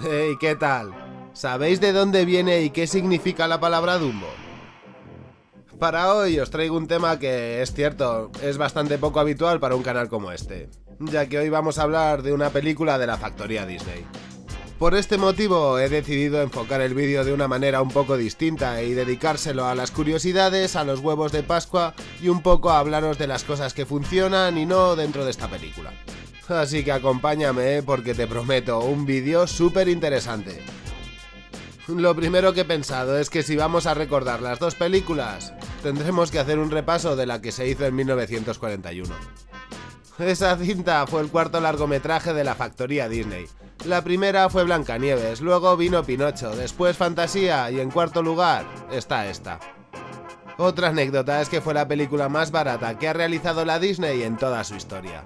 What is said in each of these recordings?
Hey, ¿qué tal? ¿Sabéis de dónde viene y qué significa la palabra Dumbo? Para hoy os traigo un tema que es cierto, es bastante poco habitual para un canal como este, ya que hoy vamos a hablar de una película de la factoría Disney. Por este motivo he decidido enfocar el vídeo de una manera un poco distinta y dedicárselo a las curiosidades, a los huevos de Pascua y un poco a hablaros de las cosas que funcionan y no dentro de esta película. Así que acompáñame ¿eh? porque te prometo un vídeo súper interesante. Lo primero que he pensado es que si vamos a recordar las dos películas, tendremos que hacer un repaso de la que se hizo en 1941. Esa cinta fue el cuarto largometraje de la factoría Disney. La primera fue Blancanieves, luego vino Pinocho, después Fantasía y en cuarto lugar está esta. Otra anécdota es que fue la película más barata que ha realizado la Disney en toda su historia.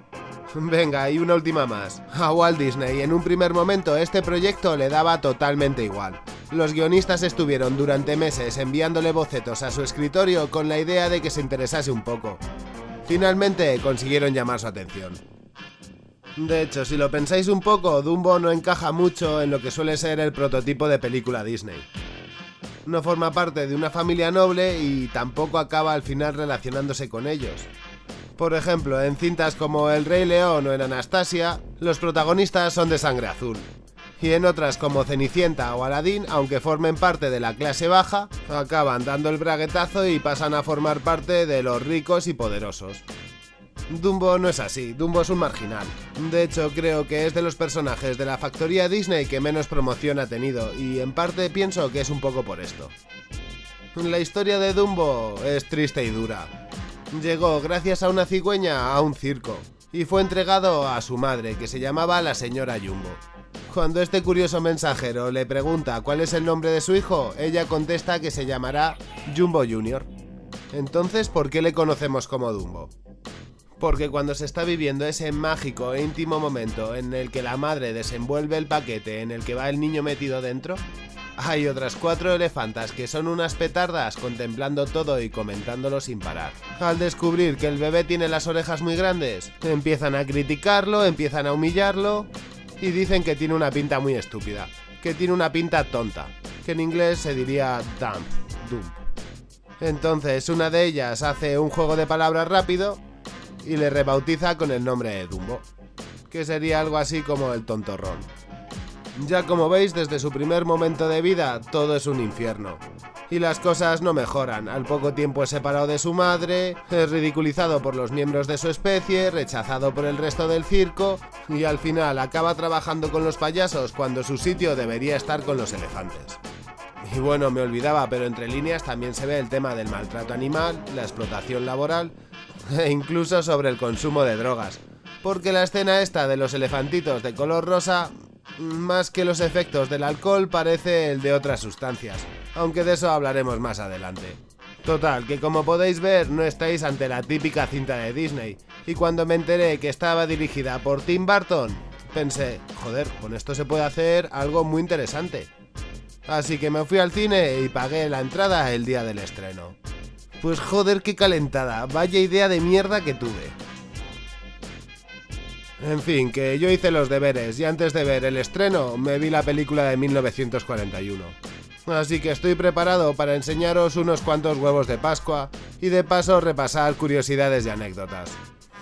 Venga, y una última más. A Walt Disney en un primer momento este proyecto le daba totalmente igual. Los guionistas estuvieron durante meses enviándole bocetos a su escritorio con la idea de que se interesase un poco. Finalmente consiguieron llamar su atención. De hecho, si lo pensáis un poco, Dumbo no encaja mucho en lo que suele ser el prototipo de película Disney. No forma parte de una familia noble y tampoco acaba al final relacionándose con ellos. Por ejemplo, en cintas como El Rey León o en Anastasia, los protagonistas son de sangre azul. Y en otras como Cenicienta o Aladdin, aunque formen parte de la clase baja, acaban dando el braguetazo y pasan a formar parte de los ricos y poderosos. Dumbo no es así, Dumbo es un marginal. De hecho, creo que es de los personajes de la factoría Disney que menos promoción ha tenido, y en parte pienso que es un poco por esto. La historia de Dumbo es triste y dura. Llegó gracias a una cigüeña a un circo y fue entregado a su madre, que se llamaba la señora Jumbo. Cuando este curioso mensajero le pregunta cuál es el nombre de su hijo, ella contesta que se llamará Jumbo Jr. Entonces, ¿por qué le conocemos como Dumbo? Porque cuando se está viviendo ese mágico e íntimo momento en el que la madre desenvuelve el paquete en el que va el niño metido dentro, hay otras cuatro elefantas que son unas petardas contemplando todo y comentándolo sin parar. Al descubrir que el bebé tiene las orejas muy grandes, empiezan a criticarlo, empiezan a humillarlo y dicen que tiene una pinta muy estúpida, que tiene una pinta tonta, que en inglés se diría dump, dump. Entonces una de ellas hace un juego de palabras rápido y le rebautiza con el nombre de Dumbo, que sería algo así como el tontorrón. Ya como veis, desde su primer momento de vida, todo es un infierno. Y las cosas no mejoran, al poco tiempo es separado de su madre, es ridiculizado por los miembros de su especie, rechazado por el resto del circo, y al final acaba trabajando con los payasos cuando su sitio debería estar con los elefantes. Y bueno, me olvidaba, pero entre líneas también se ve el tema del maltrato animal, la explotación laboral e incluso sobre el consumo de drogas. Porque la escena esta de los elefantitos de color rosa más que los efectos del alcohol parece el de otras sustancias, aunque de eso hablaremos más adelante. Total, que como podéis ver no estáis ante la típica cinta de Disney, y cuando me enteré que estaba dirigida por Tim Burton, pensé, joder, con esto se puede hacer algo muy interesante. Así que me fui al cine y pagué la entrada el día del estreno. Pues joder qué calentada, vaya idea de mierda que tuve. En fin, que yo hice los deberes y antes de ver el estreno me vi la película de 1941. Así que estoy preparado para enseñaros unos cuantos huevos de Pascua y de paso repasar curiosidades y anécdotas.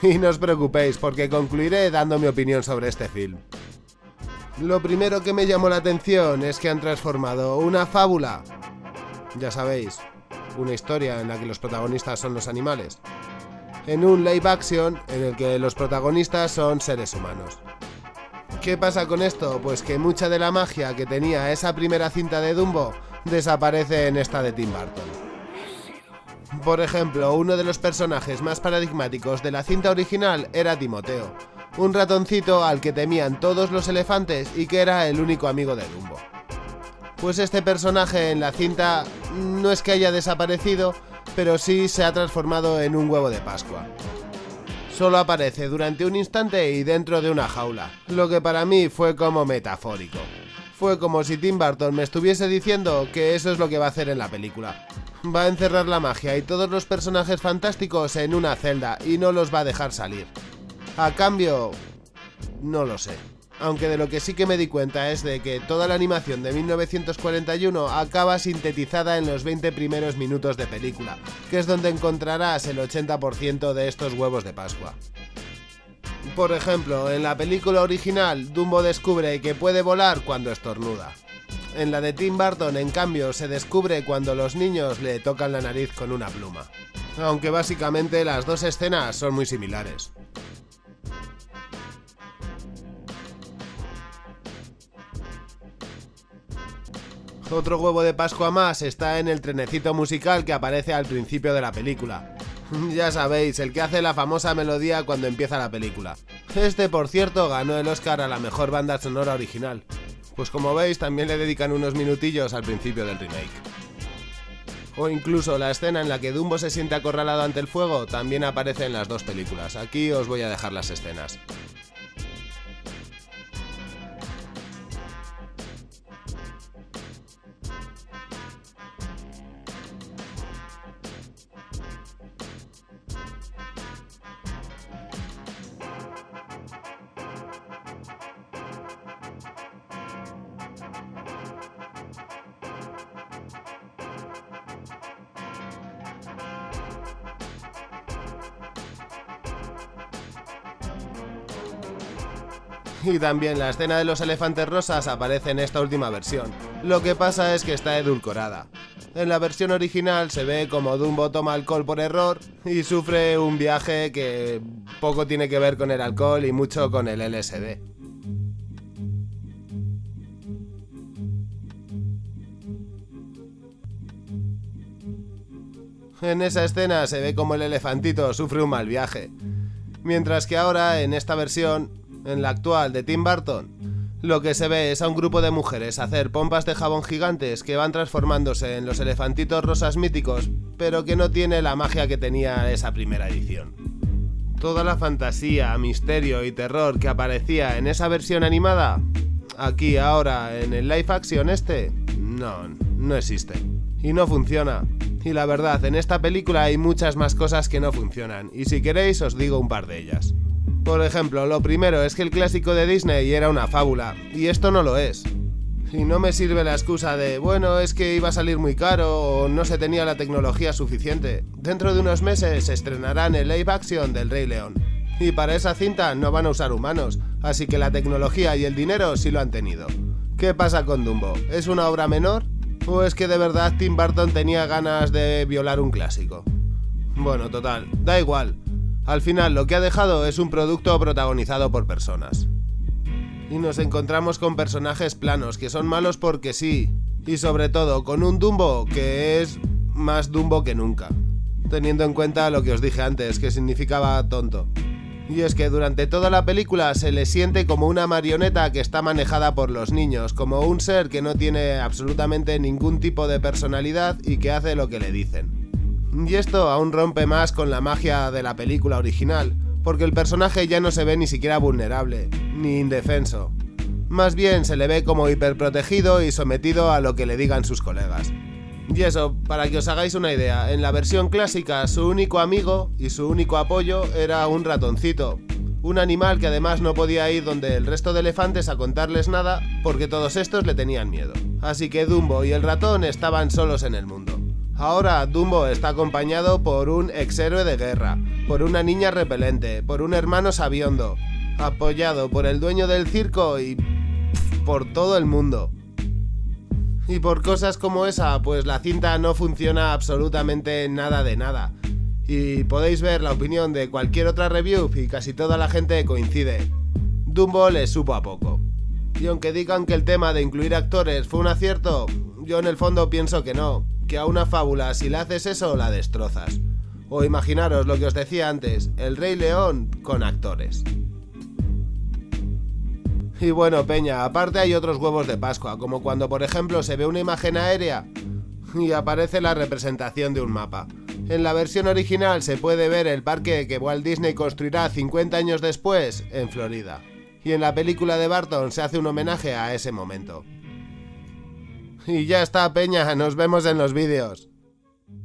Y no os preocupéis porque concluiré dando mi opinión sobre este film. Lo primero que me llamó la atención es que han transformado una fábula, ya sabéis, una historia en la que los protagonistas son los animales, en un live action en el que los protagonistas son seres humanos. ¿Qué pasa con esto? Pues que mucha de la magia que tenía esa primera cinta de Dumbo desaparece en esta de Tim Burton. Por ejemplo, uno de los personajes más paradigmáticos de la cinta original era Timoteo, un ratoncito al que temían todos los elefantes y que era el único amigo de Dumbo. Pues este personaje en la cinta no es que haya desaparecido, pero sí se ha transformado en un huevo de Pascua. Solo aparece durante un instante y dentro de una jaula, lo que para mí fue como metafórico. Fue como si Tim Burton me estuviese diciendo que eso es lo que va a hacer en la película. Va a encerrar la magia y todos los personajes fantásticos en una celda y no los va a dejar salir. A cambio... no lo sé. Aunque de lo que sí que me di cuenta es de que toda la animación de 1941 acaba sintetizada en los 20 primeros minutos de película, que es donde encontrarás el 80% de estos huevos de Pascua. Por ejemplo, en la película original, Dumbo descubre que puede volar cuando estornuda. En la de Tim Burton, en cambio, se descubre cuando los niños le tocan la nariz con una pluma. Aunque básicamente las dos escenas son muy similares. Otro huevo de Pascua más está en el trenecito musical que aparece al principio de la película. ya sabéis, el que hace la famosa melodía cuando empieza la película. Este, por cierto, ganó el Oscar a la mejor banda sonora original. Pues como veis, también le dedican unos minutillos al principio del remake. O incluso la escena en la que Dumbo se siente acorralado ante el fuego también aparece en las dos películas. Aquí os voy a dejar las escenas. y también la escena de los elefantes rosas aparece en esta última versión. Lo que pasa es que está edulcorada. En la versión original se ve como Dumbo toma alcohol por error y sufre un viaje que poco tiene que ver con el alcohol y mucho con el LSD. En esa escena se ve como el elefantito sufre un mal viaje. Mientras que ahora, en esta versión, en la actual de Tim Burton, lo que se ve es a un grupo de mujeres hacer pompas de jabón gigantes que van transformándose en los elefantitos rosas míticos, pero que no tiene la magia que tenía esa primera edición. Toda la fantasía, misterio y terror que aparecía en esa versión animada, aquí ahora en el live action este, no, no existe. Y no funciona. Y la verdad, en esta película hay muchas más cosas que no funcionan, y si queréis os digo un par de ellas. Por ejemplo, lo primero es que el clásico de Disney era una fábula, y esto no lo es. Y no me sirve la excusa de, bueno, es que iba a salir muy caro o no se tenía la tecnología suficiente. Dentro de unos meses se estrenarán el live action del Rey León. Y para esa cinta no van a usar humanos, así que la tecnología y el dinero sí lo han tenido. ¿Qué pasa con Dumbo? ¿Es una obra menor? ¿O es que de verdad Tim Burton tenía ganas de violar un clásico? Bueno, total, da igual. Al final lo que ha dejado es un producto protagonizado por personas. Y nos encontramos con personajes planos que son malos porque sí, y sobre todo con un Dumbo que es más Dumbo que nunca, teniendo en cuenta lo que os dije antes, que significaba tonto. Y es que durante toda la película se le siente como una marioneta que está manejada por los niños, como un ser que no tiene absolutamente ningún tipo de personalidad y que hace lo que le dicen. Y esto aún rompe más con la magia de la película original, porque el personaje ya no se ve ni siquiera vulnerable, ni indefenso. Más bien se le ve como hiperprotegido y sometido a lo que le digan sus colegas. Y eso, para que os hagáis una idea, en la versión clásica su único amigo y su único apoyo era un ratoncito, un animal que además no podía ir donde el resto de elefantes a contarles nada porque todos estos le tenían miedo. Así que Dumbo y el ratón estaban solos en el mundo. Ahora Dumbo está acompañado por un ex héroe de guerra, por una niña repelente, por un hermano sabiondo, apoyado por el dueño del circo y por todo el mundo. Y por cosas como esa, pues la cinta no funciona absolutamente nada de nada. Y podéis ver la opinión de cualquier otra review y casi toda la gente coincide. Dumbo le supo a poco. Y aunque digan que el tema de incluir actores fue un acierto, yo en el fondo pienso que no, que a una fábula si le haces eso la destrozas. O imaginaros lo que os decía antes, el Rey León con actores. Y bueno, Peña, aparte hay otros huevos de Pascua, como cuando por ejemplo se ve una imagen aérea y aparece la representación de un mapa. En la versión original se puede ver el parque que Walt Disney construirá 50 años después en Florida. Y en la película de Barton se hace un homenaje a ese momento. Y ya está, Peña, nos vemos en los vídeos.